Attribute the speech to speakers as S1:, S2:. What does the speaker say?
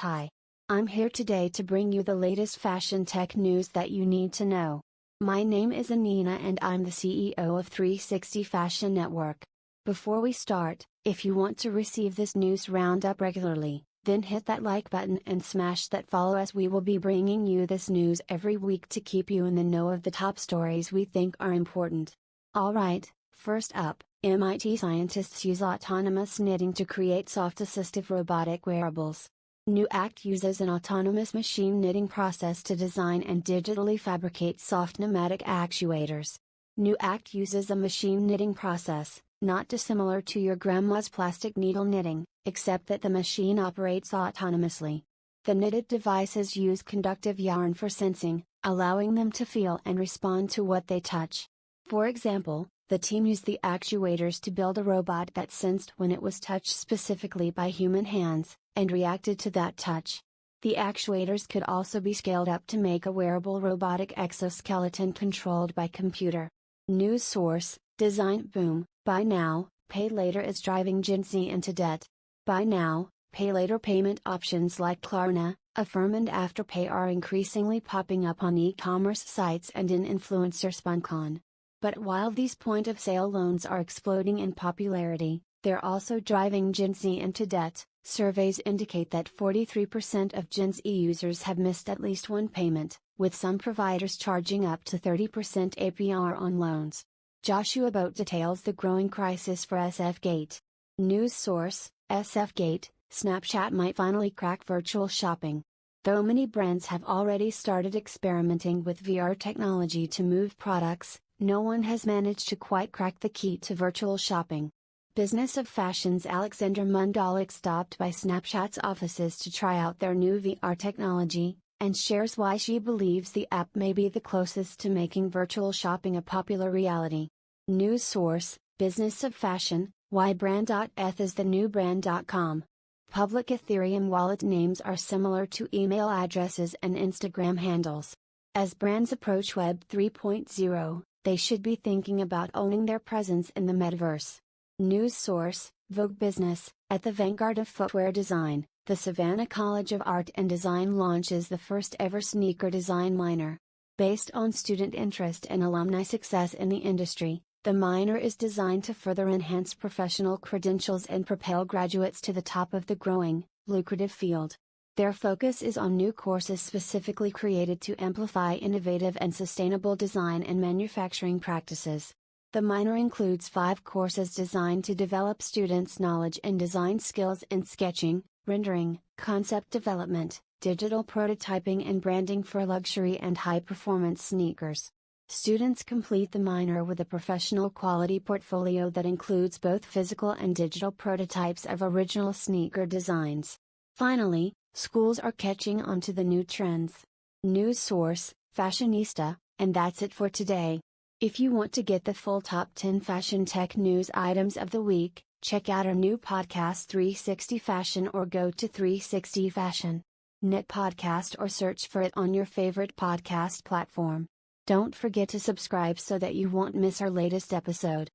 S1: Hi. I'm here today to bring you the latest fashion tech news that you need to know. My name is Anina and I'm the CEO of 360 Fashion Network. Before we start, if you want to receive this news roundup regularly, then hit that like button and smash that follow as we will be bringing you this news every week to keep you in the know of the top stories we think are important. Alright, first up, MIT scientists use autonomous knitting to create soft assistive robotic wearables. NUACT uses an autonomous machine knitting process to design and digitally fabricate soft pneumatic actuators. New Act uses a machine knitting process, not dissimilar to your grandma's plastic needle knitting, except that the machine operates autonomously. The knitted devices use conductive yarn for sensing, allowing them to feel and respond to what they touch. For example, the team used the actuators to build a robot that sensed when it was touched specifically by human hands, and reacted to that touch. The actuators could also be scaled up to make a wearable robotic exoskeleton controlled by computer. News source Designboom Buy Now, Pay Later is driving Gen Z into debt. Buy Now, Pay Later payment options like Klarna, Affirm and Afterpay are increasingly popping up on e commerce sites and in influencer sponcon. But while these point of sale loans are exploding in popularity, they're also driving Gen Z into debt. Surveys indicate that 43% of Gen Z users have missed at least one payment, with some providers charging up to 30% APR on loans. Joshua Bote details the growing crisis for SFGate. News source SFGate Snapchat might finally crack virtual shopping. Though many brands have already started experimenting with VR technology to move products, no one has managed to quite crack the key to virtual shopping. Business of Fashion's Alexandra Mondalek stopped by Snapchat's offices to try out their new VR technology, and shares why she believes the app may be the closest to making virtual shopping a popular reality. News source Business of Fashion Why Brand.eth is the new Brand.com. Public Ethereum wallet names are similar to email addresses and Instagram handles. As brands approach Web 3.0, they should be thinking about owning their presence in the metaverse. News source Vogue Business At the vanguard of footwear design, the Savannah College of Art and Design launches the first ever sneaker design minor. Based on student interest and alumni success in the industry, the minor is designed to further enhance professional credentials and propel graduates to the top of the growing, lucrative field. Their focus is on new courses specifically created to amplify innovative and sustainable design and manufacturing practices. The minor includes five courses designed to develop students' knowledge and design skills in sketching, rendering, concept development, digital prototyping, and branding for luxury and high performance sneakers. Students complete the minor with a professional quality portfolio that includes both physical and digital prototypes of original sneaker designs. Finally, schools are catching on to the new trends. News source Fashionista, and that's it for today. If you want to get the full top 10 fashion tech news items of the week, check out our new podcast 360 Fashion or go to 360 Fashion. Knit podcast or search for it on your favorite podcast platform. Don't forget to subscribe so that you won't miss our latest episode.